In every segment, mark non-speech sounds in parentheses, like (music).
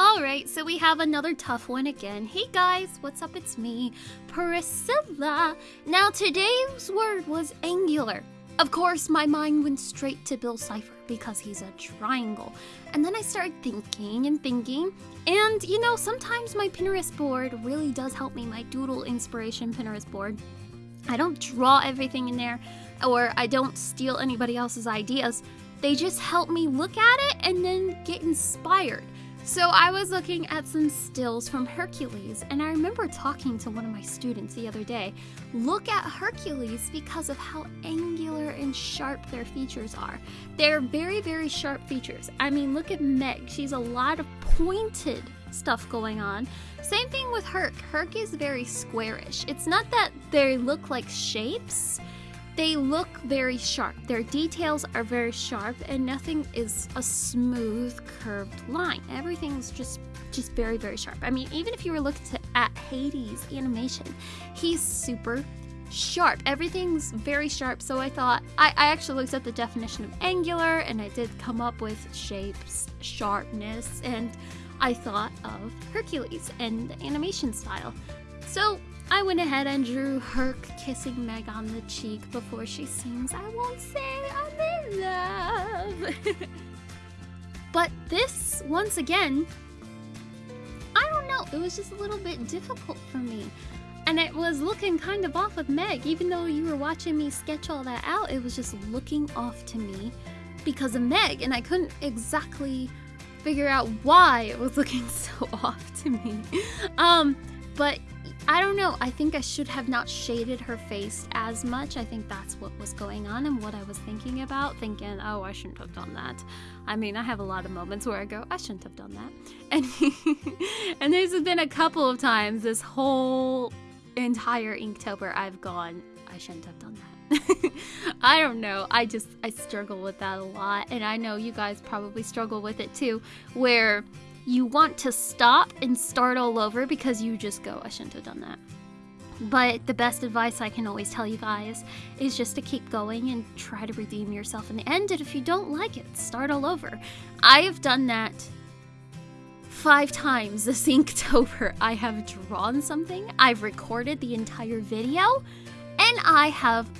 Alright, so we have another tough one again. Hey guys, what's up? It's me, Priscilla. Now today's word was angular. Of course, my mind went straight to Bill Cipher because he's a triangle. And then I started thinking and thinking, and you know, sometimes my Pinterest board really does help me, my Doodle Inspiration Pinterest board. I don't draw everything in there, or I don't steal anybody else's ideas. They just help me look at it and then get inspired. So I was looking at some stills from Hercules, and I remember talking to one of my students the other day. Look at Hercules because of how angular and sharp their features are. They're very, very sharp features. I mean, look at Meg. She's a lot of pointed stuff going on. Same thing with Herc. Herc is very squarish. It's not that they look like shapes, they look very sharp. Their details are very sharp and nothing is a smooth curved line. Everything's just just very very sharp. I mean, even if you were looking at Hades animation, he's super sharp. Everything's very sharp. So I thought I, I actually looked at the definition of angular and I did come up with shapes, sharpness, and I thought of Hercules and the animation style. So I went ahead and drew Herc kissing Meg on the cheek before she sings I won't say I'm in love. (laughs) but this, once again, I don't know, it was just a little bit difficult for me. And it was looking kind of off of Meg, even though you were watching me sketch all that out, it was just looking off to me because of Meg, and I couldn't exactly figure out why it was (laughs) looking so off to me. Um, but I don't know. I think I should have not shaded her face as much. I think that's what was going on and what I was thinking about. Thinking, oh, I shouldn't have done that. I mean, I have a lot of moments where I go, I shouldn't have done that. (laughs) And and there's been a couple of times this whole entire Inktober I've gone, I shouldn't have done that. (laughs) I don't know. I just I struggle with that a lot and I know you guys probably struggle with it too where you want to stop and start all over because you just go, I shouldn't have done that. But the best advice I can always tell you guys is just to keep going and try to redeem yourself in the end. And if you don't like it, start all over. I have done that five times this Inktober. (laughs) I have drawn something, I've recorded the entire video, and I have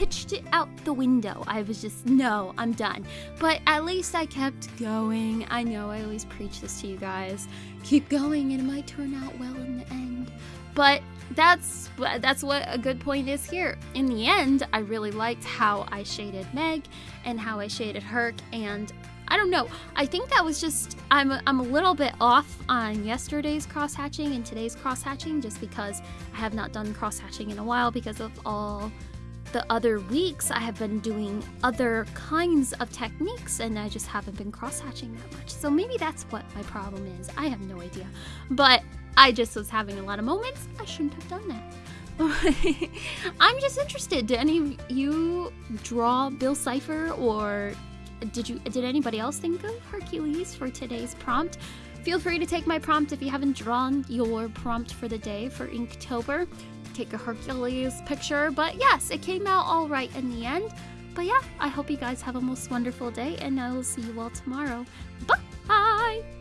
pitched it out the window. I was just, no, I'm done. But at least I kept going. I know I always preach this to you guys. Keep going and it might turn out well in the end. But that's that's what a good point is here. In the end, I really liked how I shaded Meg and how I shaded Herc and I don't know. I think that was just I'm a, I'm a little bit off on yesterday's cross hatching and today's cross hatching just because I have not done cross hatching in a while because of all the other weeks, I have been doing other kinds of techniques and I just haven't been cross hatching that much. So maybe that's what my problem is. I have no idea. But I just was having a lot of moments. I shouldn't have done that. (laughs) I'm just interested. Did any of you draw Bill Cipher or did you did anybody else think of Hercules for today's prompt? Feel free to take my prompt if you haven't drawn your prompt for the day for Inktober take a Hercules picture. But yes, it came out all right in the end. But yeah, I hope you guys have a most wonderful day, and I will see you all tomorrow. Bye!